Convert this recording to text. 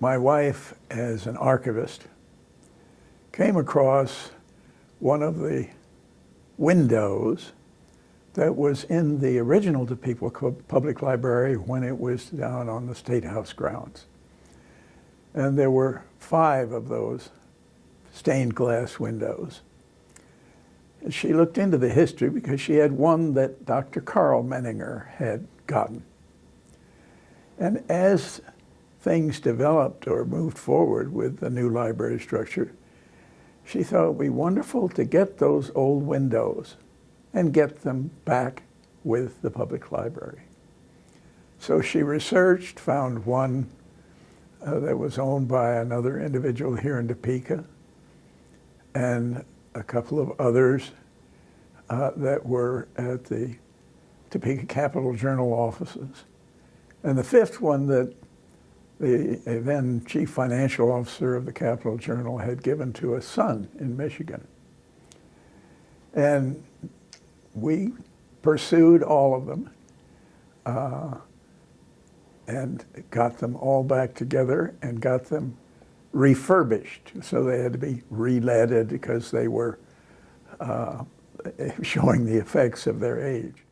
my wife, as an archivist, came across one of the windows that was in the original Topeka Public Library when it was down on the State House grounds. And there were five of those stained glass windows. And she looked into the history because she had one that Dr. Karl Menninger had gotten. And as things developed or moved forward with the new library structure, she thought it would be wonderful to get those old windows and get them back with the public library. So she researched, found one uh, that was owned by another individual here in Topeka, and a couple of others uh, that were at the Topeka Capital Journal offices. And the fifth one that the then chief financial officer of the Capital Journal had given to a son in Michigan. And we pursued all of them uh, and got them all back together and got them refurbished. So they had to be re-leaded because they were uh, showing the effects of their age.